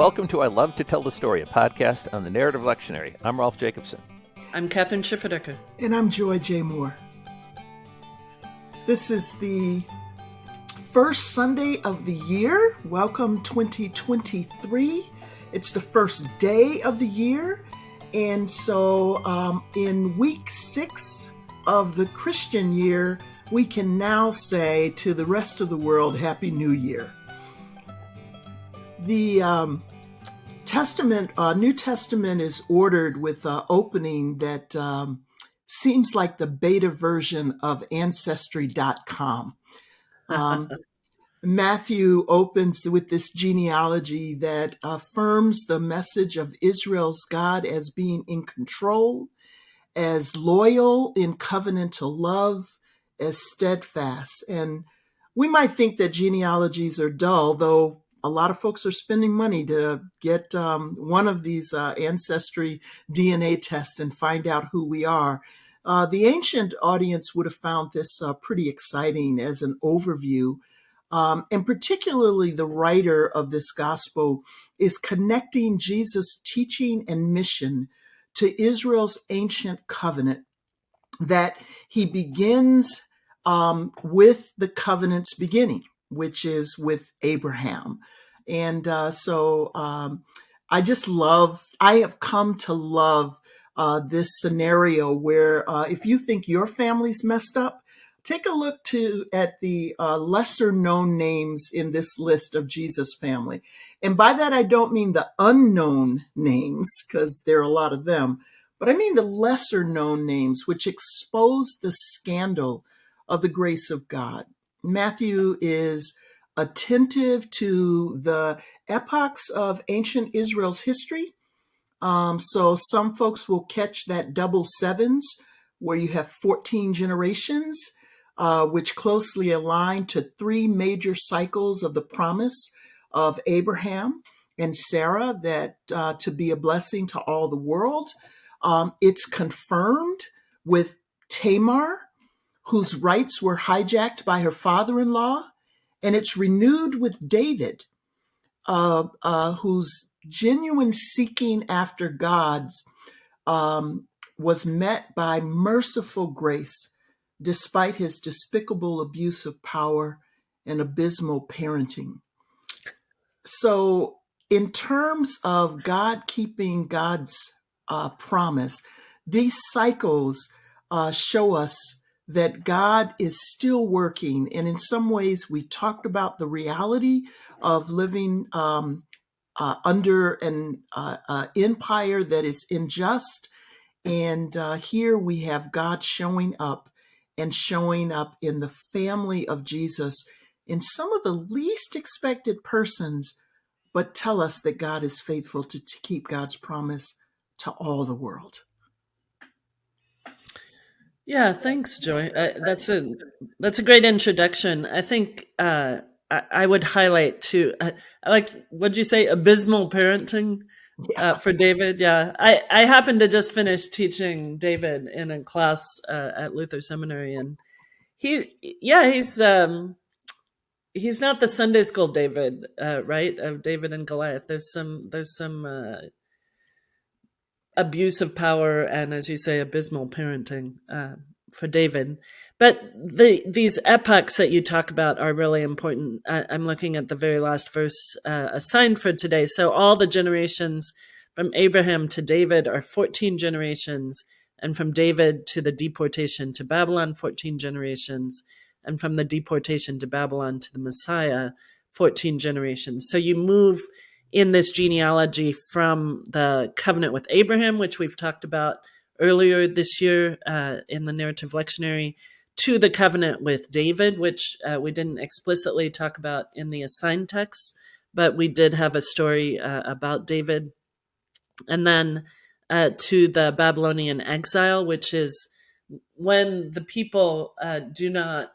Welcome to I Love to Tell the Story, a podcast on the Narrative Lectionary. I'm Rolf Jacobson. I'm Kathryn Schifferdecker. And I'm Joy J. Moore. This is the first Sunday of the year. Welcome 2023. It's the first day of the year. And so, um, in week six of the Christian year, we can now say to the rest of the world, Happy New Year. The um, Testament, uh, New Testament is ordered with an opening that um, seems like the beta version of Ancestry.com. Um, Matthew opens with this genealogy that affirms the message of Israel's God as being in control, as loyal in covenantal love, as steadfast. And we might think that genealogies are dull, though a lot of folks are spending money to get um, one of these uh, ancestry DNA tests and find out who we are. Uh, the ancient audience would have found this uh, pretty exciting as an overview um, and particularly the writer of this gospel is connecting Jesus' teaching and mission to Israel's ancient covenant that he begins um, with the covenant's beginning, which is with Abraham. And uh, so um, I just love, I have come to love uh, this scenario where uh, if you think your family's messed up, take a look to at the uh, lesser known names in this list of Jesus family. And by that, I don't mean the unknown names, because there are a lot of them, but I mean the lesser known names, which expose the scandal of the grace of God. Matthew is attentive to the epochs of ancient Israel's history. Um, so some folks will catch that double sevens, where you have 14 generations uh, which closely align to three major cycles of the promise of Abraham and Sarah that uh, to be a blessing to all the world. Um, it's confirmed with Tamar, whose rights were hijacked by her father in law, and it's renewed with David, uh, uh, whose genuine seeking after God's um, was met by merciful grace despite his despicable abuse of power and abysmal parenting. So, in terms of God keeping God's uh, promise, these cycles uh, show us that God is still working. And in some ways, we talked about the reality of living um, uh, under an uh, uh, empire that is unjust. And uh, here we have God showing up and showing up in the family of Jesus in some of the least expected persons, but tell us that God is faithful to, to keep God's promise to all the world. Yeah, thanks, Joy. Uh, that's a that's a great introduction. I think uh, I, I, would highlight too. Uh, like, what'd you say? Abysmal parenting yeah. uh, for David. Yeah, I I happened to just finish teaching David in a class uh, at Luther Seminary, and he yeah he's um he's not the Sunday school David, uh, right? Of David and Goliath. There's some there's some uh, abuse of power and, as you say, abysmal parenting uh, for David. But the these epochs that you talk about are really important. I, am looking at the very last verse uh, assigned for today. So all the generations from Abraham to David are 14 generations, and from David to the deportation to Babylon, 14 generations, and from the deportation to Babylon to the Messiah, 14 generations. So you move in this genealogy from the covenant with Abraham, which we've talked about earlier this year uh, in the narrative lectionary, to the covenant with David, which uh, we didn't explicitly talk about in the assigned text, but we did have a story uh, about David. And then uh, to the Babylonian exile, which is when the people uh, do not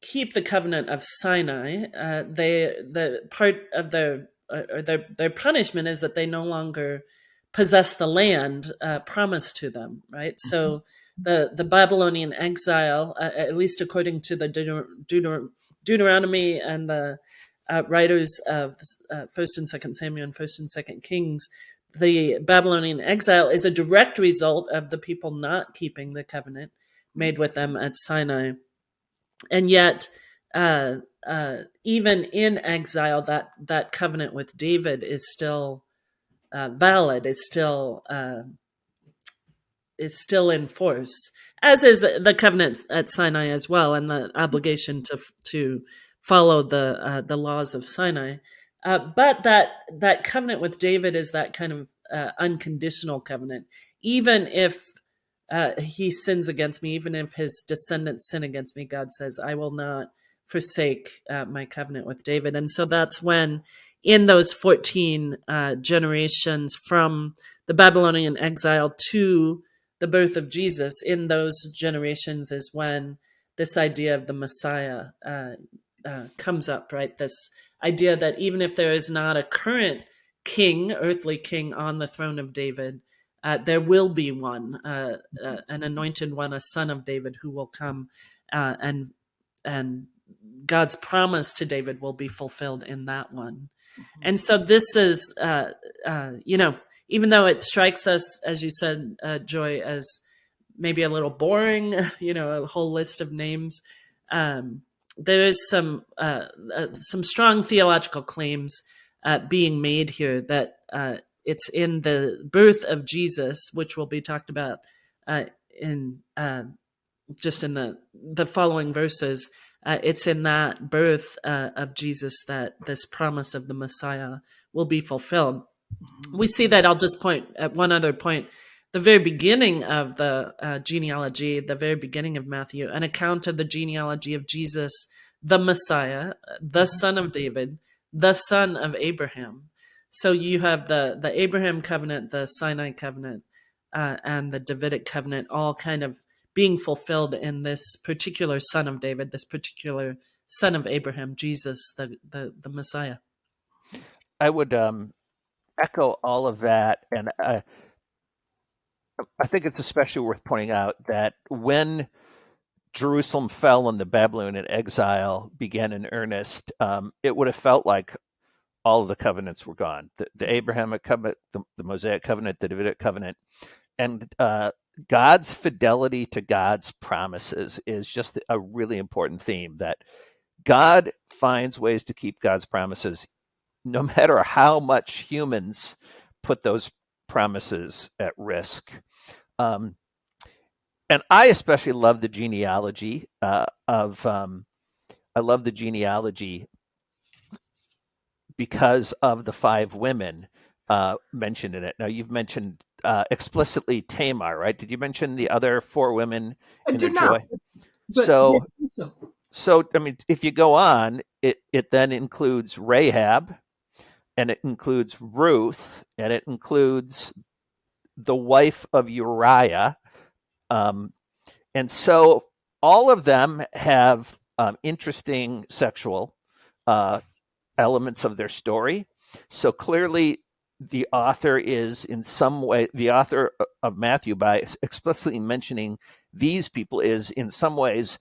keep the covenant of Sinai, uh, they the part of their or their their punishment is that they no longer possess the land promised to them. Right, mm -hmm. so the the Babylonian exile, uh, at least according to the Deuter Deuter Deuteronomy and the uh, writers of uh, First and Second Samuel and First and Second Kings, the Babylonian exile is a direct result of the people not keeping the covenant made with them at Sinai, and yet. Uh, even in exile, that that covenant with David is still uh, valid, is still uh, is still in force, as is the covenant at Sinai as well, and the obligation to to follow the uh, the laws of Sinai. Uh, but that that covenant with David is that kind of uh, unconditional covenant, even if he sins against me, even if his descendants sin against me, God says, "I will not forsake uh, my covenant with David." And so that's when, in those fourteen uh, generations from the Babylonian exile to the birth of Jesus, in those generations is when this idea of the Messiah uh, uh, comes up, right? This idea that even if there is not a current king, earthly king on the throne of David, uh, there will be one, uh, an anointed one, a son of David, who will come, and and God's promise to David will be fulfilled in that one. Mm-hmm. And so this is, uh, you know, even though it strikes us, as you said, Joy, as maybe a little boring, you know, a whole list of names. Um, there is some uh, uh, some strong theological claims uh, being made here that uh, it's in the birth of Jesus, which will be talked about uh, in uh, just in the the following verses. It's in that birth of Jesus that this promise of the Messiah will be fulfilled. We see that. I'll just point at one other point the very beginning of the uh, genealogy, the very beginning of Matthew, an account of the genealogy of Jesus, the Messiah, the mm-hmm. son of David, the son of Abraham. So you have the the Abraham covenant, the Sinai covenant, uh, and the Davidic covenant, all kind of being fulfilled in this particular son of David, this particular son of Abraham, Jesus, the the, the Messiah. I would um, echo all of that, and. Uh, I think it's especially worth pointing out that when Jerusalem fell and the Babylonian exile began in earnest, um, it would have felt like all of the covenants were gone. The, the Abrahamic covenant, the, the, Mosaic covenant, the Davidic covenant, and uh, God's fidelity to God's promises is just a really important theme. That God finds ways to keep God's promises, no matter how much humans put those promises at risk. Um, and I especially love the genealogy uh, of. Um, I love the genealogy because of the five women uh, mentioned in it. Now you've mentioned uh, explicitly Tamar, right? Did you mention the other four women I in the not, joy? So, so, so I mean, if you go on, it it then includes Rahab, and it includes Ruth, and it includes the wife of Uriah. Um, and so all of them have um, interesting sexual uh, elements of their story. So clearly, the author is in some way, the author of Matthew, by explicitly mentioning these people, is in some ways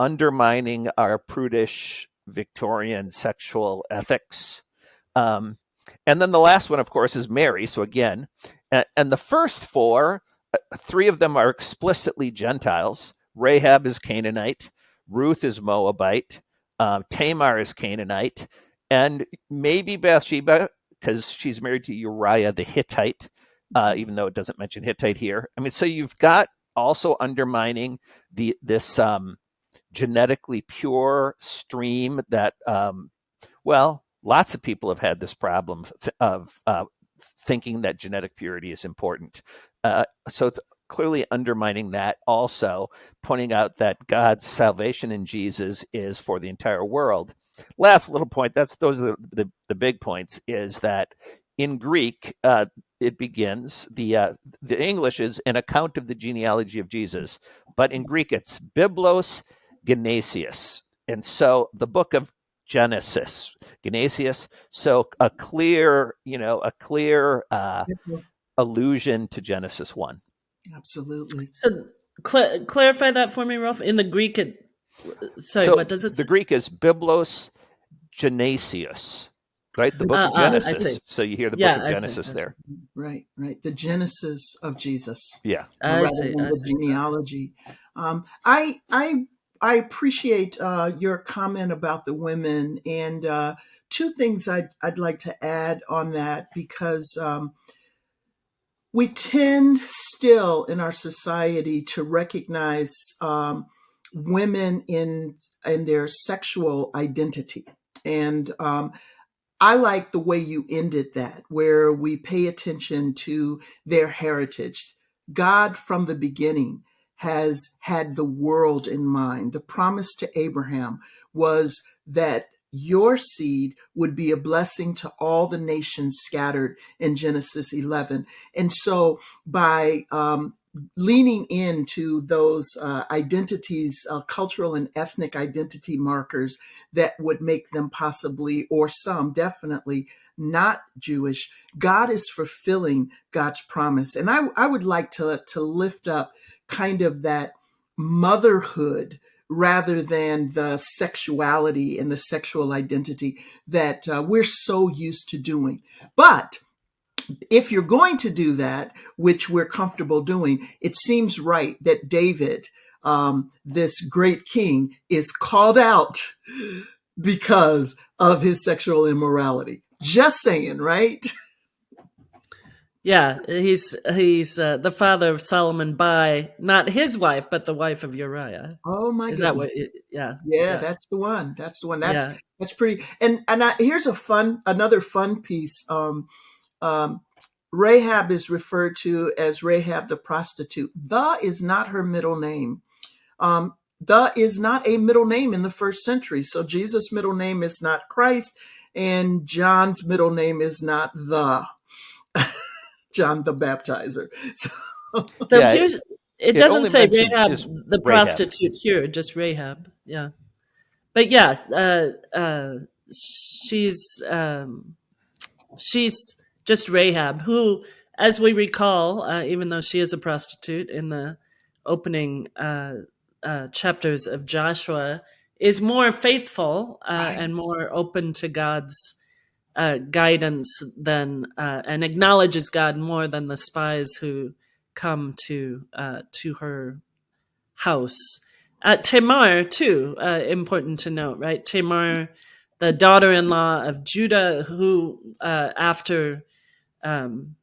undermining our prudish Victorian sexual ethics. Um, and then the last one, of course, is Mary. So again, and, and the first four, uh, three of them are explicitly Gentiles. Rahab is Canaanite, Ruth is Moabite, um, Tamar is Canaanite, and maybe Bathsheba because she's married to Uriah the Hittite, uh, even though it doesn't mention Hittite here. I mean, so you've got also undermining the this um, genetically pure stream that, um, well, lots of people have had this problem of uh, thinking that genetic purity is important. Uh, so it's clearly undermining that also, pointing out that God's salvation in Jesus is for the entire world. Last little point, that's those are the, the, the big points, is that in Greek, uh, it begins, the, uh, the English is an account of the genealogy of Jesus, but in Greek it's Biblos Geneseos. And so the book of Genesis, Geneseos. So a clear, you know, a clear uh, allusion to Genesis one. Absolutely. So cl- clarify that for me, Rolf In the Greek, it sorry, so what does it? The Greek is biblos Geneseos, right? The book Uh, of uh, Genesis. see. so you hear the Yeah, book of see, Genesis see. there. Right, right. The genesis of Jesus. Yeah. I rather see. than I the see. genealogy. Um, I I I appreciate uh, your comment about the women, and uh, two things I'd I'd like to add on that because um, we tend still in our society to recognize um, women in in their sexual identity, and um, I like the way you ended that, where we pay attention to their heritage. God, from the beginning, has had the world in mind. The promise to Abraham was that your seed would be a blessing to all the nations scattered in Genesis 11. And so, by um, leaning into those uh, identities, uh, cultural and ethnic identity markers that would make them possibly, or some definitely, not Jewish, God is fulfilling God's promise. And I, I would like to, to lift up kind of that motherhood rather than the sexuality and the sexual identity that uh, we're so used to doing. But if you're going to do that, which we're comfortable doing, it seems right that David, um, this great king, is called out because of his sexual immorality. Just saying, right? Yeah, he's he's uh, the father of Solomon by not his wife, but the wife of Uriah. Oh my god. Is goodness. that what? It, yeah. Yeah, that's the one. That's the one. That's Yeah. that's pretty. And and I, here's a fun, another fun piece. Um, um, Rahab is referred to as Rahab the prostitute. The is not her middle name. Um, the is not a middle name in the first century. So Jesus' middle name is not Christ, and John's middle name is not the John the Baptizer. So, The, Yeah, it- it, it doesn't only say mentions Rahab, the Rahab. prostitute here, just Rahab. Yeah, but yeah, uh, uh, she's um, she's just Rahab, who, as we recall, uh, even though she is a prostitute in the opening uh, uh, chapters of Joshua, is more faithful uh, Right. and more open to God's uh, guidance than uh, and acknowledges God more than the spies who come to uh, to her house. Uh, Tamar, too, uh, important to note, right? Tamar, the daughter-in-law of Judah, who uh, after um,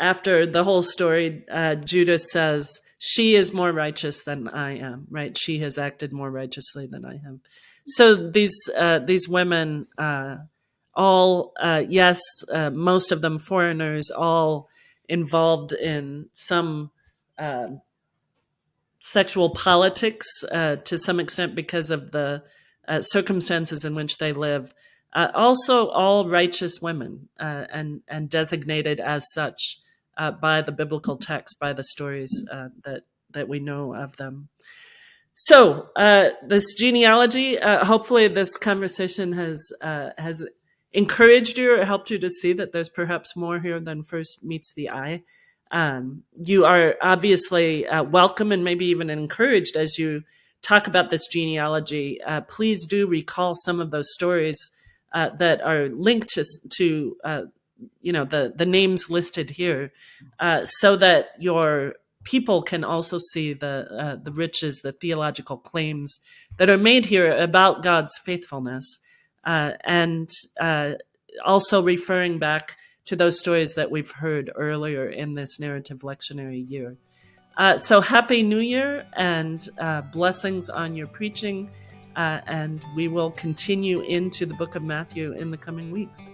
after the whole story, uh, Judah says, "She is more righteous than I am." Right? She has acted more righteously than I have. So these uh, these women, uh, all uh, yes, uh, most of them foreigners, all involved in some uh, sexual politics uh, to some extent because of the circumstances in which they live. Uh, also, all righteous women uh, and and designated as such uh, by the biblical text, by the stories uh, that that we know of them. So, uh, this genealogy. Uh, hopefully, this conversation has has encouraged you or helped you to see that there's perhaps more here than first meets the eye. Um, you are obviously welcome and maybe even encouraged as you talk about this genealogy. Please do recall some of those stories uh, that are linked to, to uh, you know, the the names listed here, uh, so that your people can also see the uh, the riches, the theological claims that are made here about God's faithfulness, uh, and also referring back to those stories that we've heard earlier in this narrative lectionary year. Uh, so happy New Year and uh, blessings on your preaching, uh, and we will continue into the book of Matthew in the coming weeks.